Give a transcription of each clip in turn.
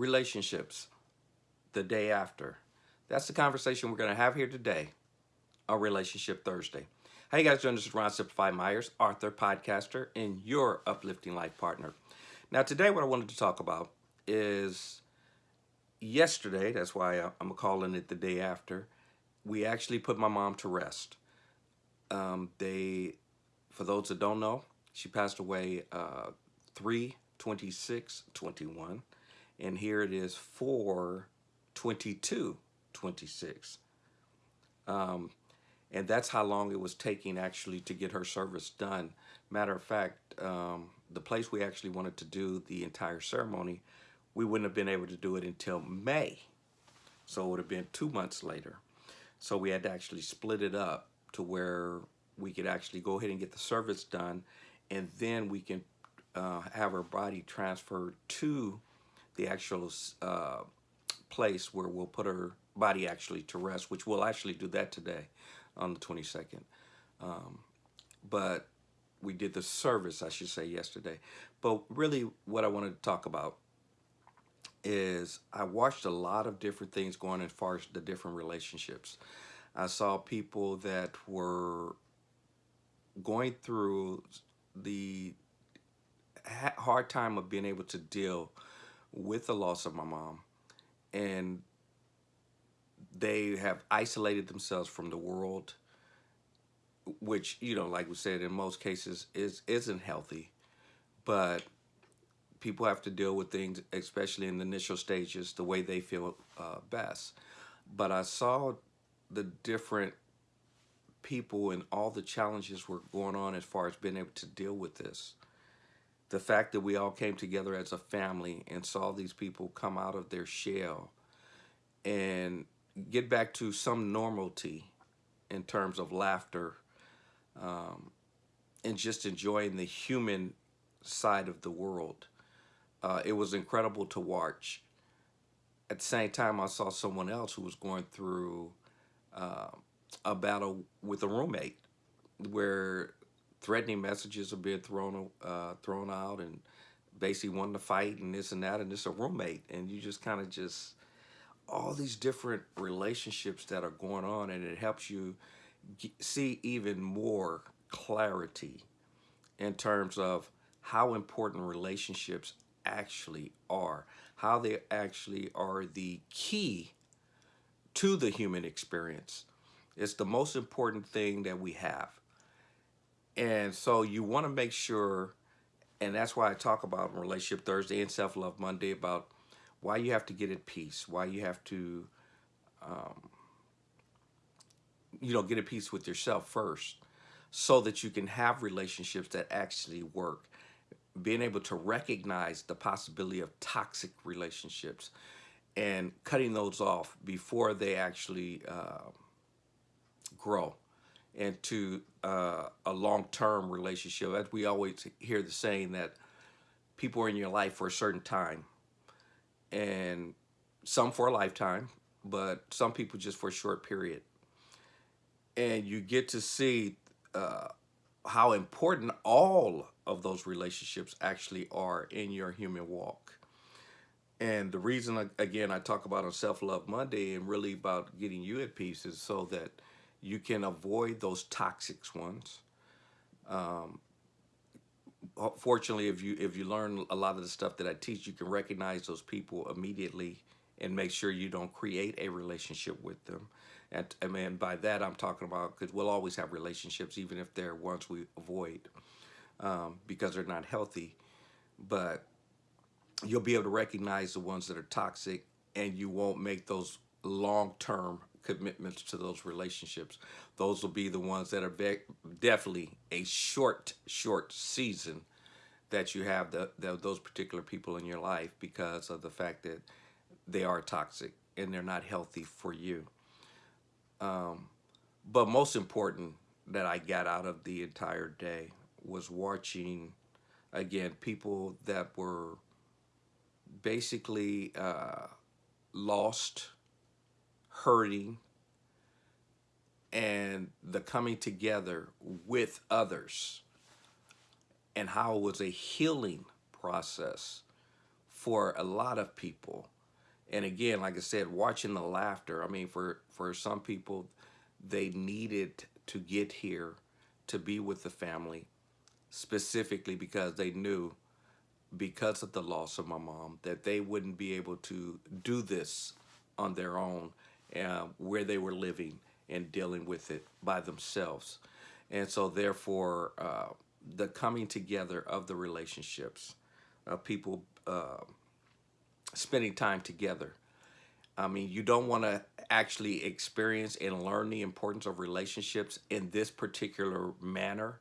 relationships the day after. That's the conversation we're going to have here today on Relationship Thursday. You guys doing? This is Ron Simplify Myers, author, podcaster, and your uplifting life partner. Now, today what I wanted to talk about is yesterday, that's why I'm calling it the day after, we actually put my mom to rest. Um, they, for those that don't know, she passed away uh, 3 26 21 and here it is 4 22 26 um, and that's how long it was taking actually to get her service done. Matter of fact um, the place we actually wanted to do the entire ceremony we wouldn't have been able to do it until May. So it would have been two months later. So we had to actually split it up to where we could actually go ahead and get the service done. And then we can uh, have her body transferred to the actual uh, place where we'll put her body actually to rest, which we'll actually do that today on the 22nd. Um, but we did the service, I should say, yesterday. But really what I wanted to talk about is I watched a lot of different things going as far as the different relationships. I saw people that were going through the hard time of being able to deal with the loss of my mom and they have isolated themselves from the world which you know like we said in most cases is isn't healthy. But people have to deal with things especially in the initial stages the way they feel uh, best. But I saw the different people and all the challenges were going on as far as being able to deal with this the fact that we all came together as a family and saw these people come out of their shell and get back to some normality in terms of laughter um, and just enjoying the human side of the world. Uh, it was incredible to watch. At the same time, I saw someone else who was going through uh, a battle with a roommate where threatening messages are being thrown uh, thrown out and basically wanting to fight and this and that and it's a roommate and you just kind of just all these different relationships that are going on and it helps you see even more clarity in terms of how important relationships actually are how they actually are the key to the human experience. It's the most important thing that we have and so you want to make sure, and that's why I talk about Relationship Thursday and Self-Love Monday about why you have to get at peace, why you have to, um, you know, get at peace with yourself first so that you can have relationships that actually work. Being able to recognize the possibility of toxic relationships and cutting those off before they actually uh, grow into uh, a long-term relationship. As we always hear the saying that people are in your life for a certain time and some for a lifetime, but some people just for a short period. And you get to see uh, how important all of those relationships actually are in your human walk. And the reason, again, I talk about on Self-Love Monday and really about getting you at peace is so that you can avoid those toxic ones. Um, fortunately, if you if you learn a lot of the stuff that I teach, you can recognize those people immediately and make sure you don't create a relationship with them. And I by that I'm talking about because we'll always have relationships, even if they're ones we avoid um, because they're not healthy. But you'll be able to recognize the ones that are toxic, and you won't make those long-term commitments to those relationships. Those will be the ones that are definitely a short, short season that you have the, the, those particular people in your life because of the fact that they are toxic and they're not healthy for you. Um, but most important that I got out of the entire day was watching, again, people that were basically uh, lost, hurting, and the coming together with others and how it was a healing process for a lot of people. And again, like I said, watching the laughter. I mean, for for some people, they needed to get here to be with the family, specifically because they knew, because of the loss of my mom, that they wouldn't be able to do this on their own, uh, where they were living and dealing with it by themselves. And so, therefore, uh, the coming together of the relationships, of people uh, spending time together. I mean, you don't want to actually experience and learn the importance of relationships in this particular manner.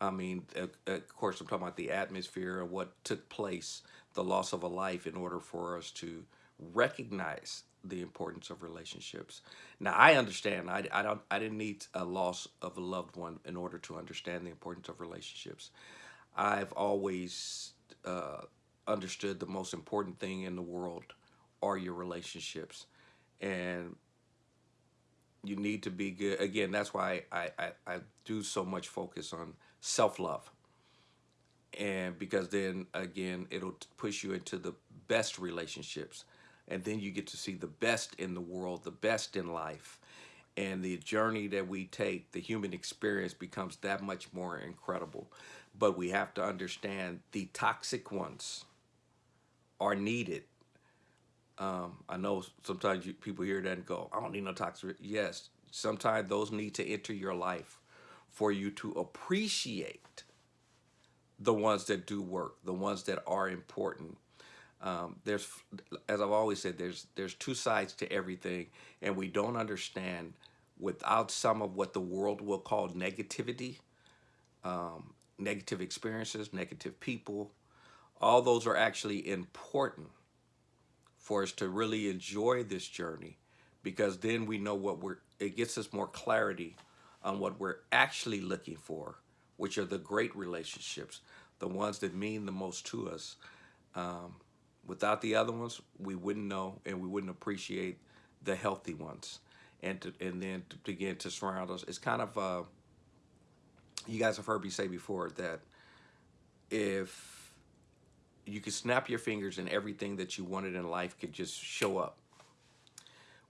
I mean, of course, I'm talking about the atmosphere of what took place, the loss of a life, in order for us to recognize the importance of relationships. Now, I understand. I, I don't. I didn't need a loss of a loved one in order to understand the importance of relationships. I've always uh, understood the most important thing in the world are your relationships, and you need to be good. Again, that's why I I, I do so much focus on self love, and because then again it'll push you into the best relationships and then you get to see the best in the world, the best in life. And the journey that we take, the human experience becomes that much more incredible. But we have to understand the toxic ones are needed. Um, I know sometimes you, people hear that and go, I don't need no toxic. Yes, sometimes those need to enter your life for you to appreciate the ones that do work, the ones that are important, um, there's, as I've always said, there's there's two sides to everything, and we don't understand without some of what the world will call negativity, um, negative experiences, negative people. All those are actually important for us to really enjoy this journey, because then we know what we're. It gets us more clarity on what we're actually looking for, which are the great relationships, the ones that mean the most to us. Um, Without the other ones, we wouldn't know and we wouldn't appreciate the healthy ones. And to, and then to begin to surround us. It's kind of, uh, you guys have heard me say before that if you could snap your fingers and everything that you wanted in life could just show up.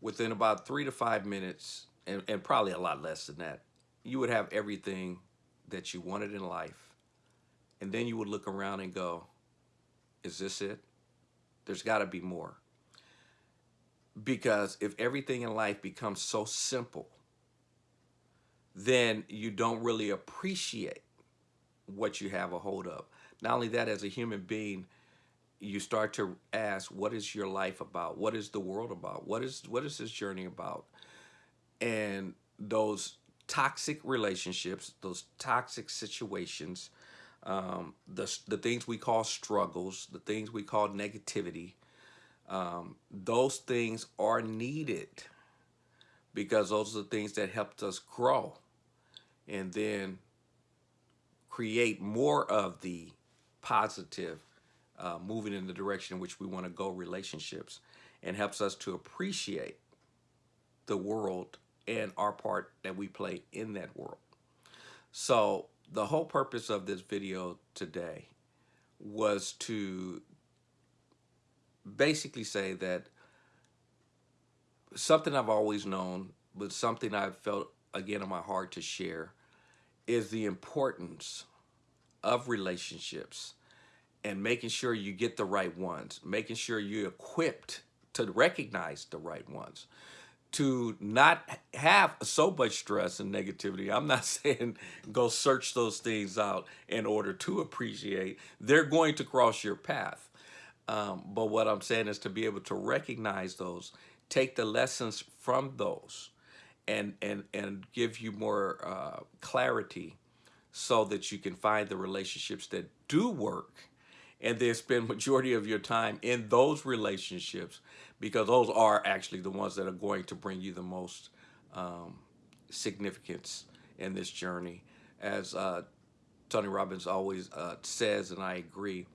Within about three to five minutes, and, and probably a lot less than that, you would have everything that you wanted in life. And then you would look around and go, is this it? There's got to be more. Because if everything in life becomes so simple, then you don't really appreciate what you have a hold of. Not only that, as a human being, you start to ask, what is your life about? What is the world about? What is what is this journey about? And those toxic relationships, those toxic situations, um, the, the things we call struggles, the things we call negativity, um, those things are needed because those are the things that helped us grow and then create more of the positive uh, moving in the direction in which we want to go relationships and helps us to appreciate the world and our part that we play in that world. So the whole purpose of this video today was to basically say that something I've always known, but something I've felt again in my heart to share is the importance of relationships and making sure you get the right ones, making sure you're equipped to recognize the right ones to not have so much stress and negativity. I'm not saying go search those things out in order to appreciate. They're going to cross your path. Um, but what I'm saying is to be able to recognize those, take the lessons from those, and and and give you more uh, clarity, so that you can find the relationships that do work, and then spend majority of your time in those relationships because those are actually the ones that are going to bring you the most um, significance in this journey. As uh, Tony Robbins always uh, says, and I agree,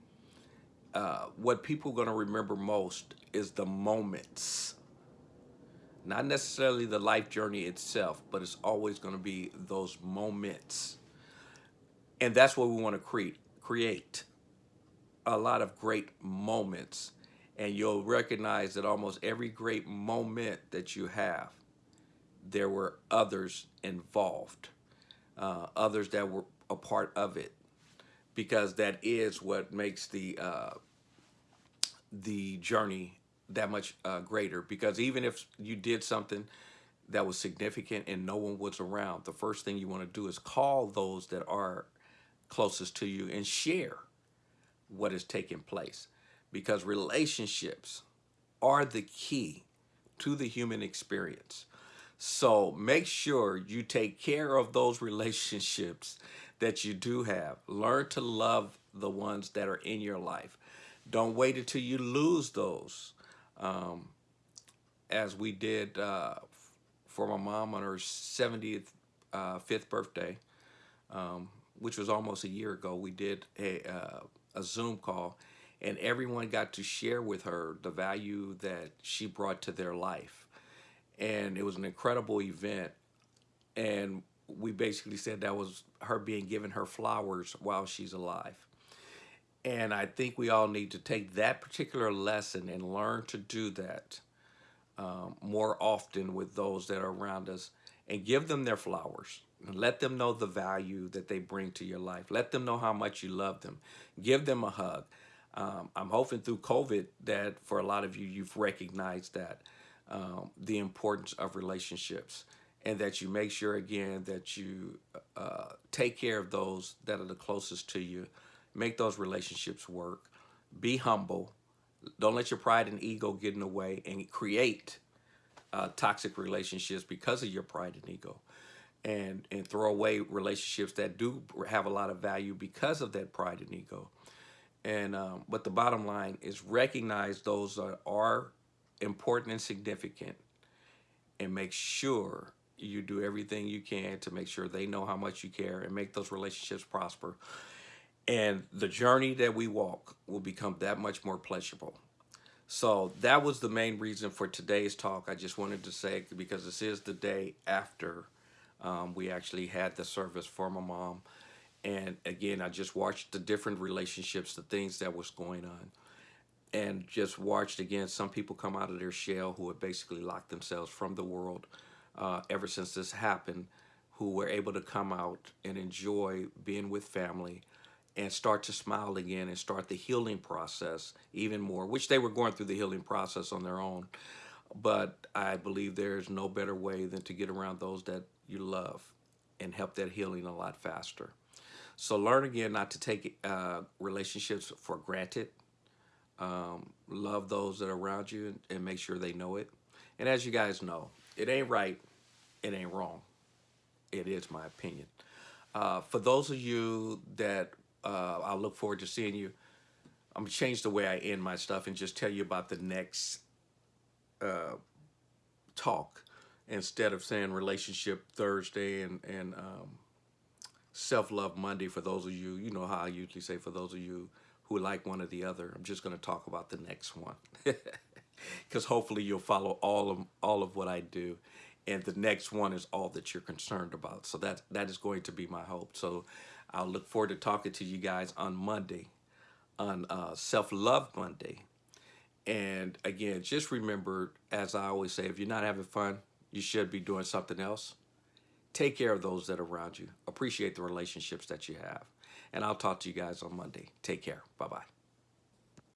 uh, what people are going to remember most is the moments. Not necessarily the life journey itself, but it's always going to be those moments. And that's what we want to create. Create a lot of great moments And you'll recognize that almost every great moment that you have, there were others involved, uh, others that were a part of it, because that is what makes the uh, the journey that much uh, greater. Because even if you did something that was significant and no one was around, the first thing you want to do is call those that are closest to you and share what is taking place. Because relationships are the key to the human experience. So make sure you take care of those relationships that you do have. Learn to love the ones that are in your life. Don't wait until you lose those. Um, as we did uh, for my mom on her 70th, uh, birthday, um, which was almost a year ago, we did a, uh, a Zoom call and everyone got to share with her the value that she brought to their life. And it was an incredible event. And we basically said that was her being given her flowers while she's alive. And I think we all need to take that particular lesson and learn to do that um, more often with those that are around us and give them their flowers. And let them know the value that they bring to your life. Let them know how much you love them. Give them a hug. Um, I'm hoping through COVID that for a lot of you, you've recognized that um, the importance of relationships and that you make sure again that you uh, take care of those that are the closest to you. Make those relationships work. Be humble. Don't let your pride and ego get in the way and create uh, toxic relationships because of your pride and ego and and throw away relationships that do have a lot of value because of that pride and ego and um, but the bottom line is recognize those that are important and significant and make sure you do everything you can to make sure they know how much you care and make those relationships prosper. And the journey that we walk will become that much more pleasurable. So that was the main reason for today's talk. I just wanted to say, because this is the day after um, we actually had the service for my mom. And again, I just watched the different relationships, the things that was going on. And just watched again, some people come out of their shell who had basically locked themselves from the world uh, ever since this happened who were able to come out and enjoy being with family and start to smile again and start the healing process even more, which they were going through the healing process on their own. But I believe there's no better way than to get around those that you love and help that healing a lot faster. So learn again not to take uh, relationships for granted. Um, love those that are around you and, and make sure they know it. And as you guys know, it ain't right, it ain't wrong. It is my opinion. Uh, for those of you that uh, I look forward to seeing you, I'm gonna change the way I end my stuff and just tell you about the next uh, talk instead of saying relationship Thursday and and um, self love Monday. For those of you, you know how I usually say for those of you who like one or the other, I'm just gonna talk about the next one. because hopefully you'll follow all of all of what I do and the next one is all that you're concerned about so that that is going to be my hope so I'll look forward to talking to you guys on Monday on uh, self-love Monday and again just remember as I always say if you're not having fun you should be doing something else take care of those that are around you. Appreciate the relationships that you have. And I'll talk to you guys on Monday. Take care. Bye bye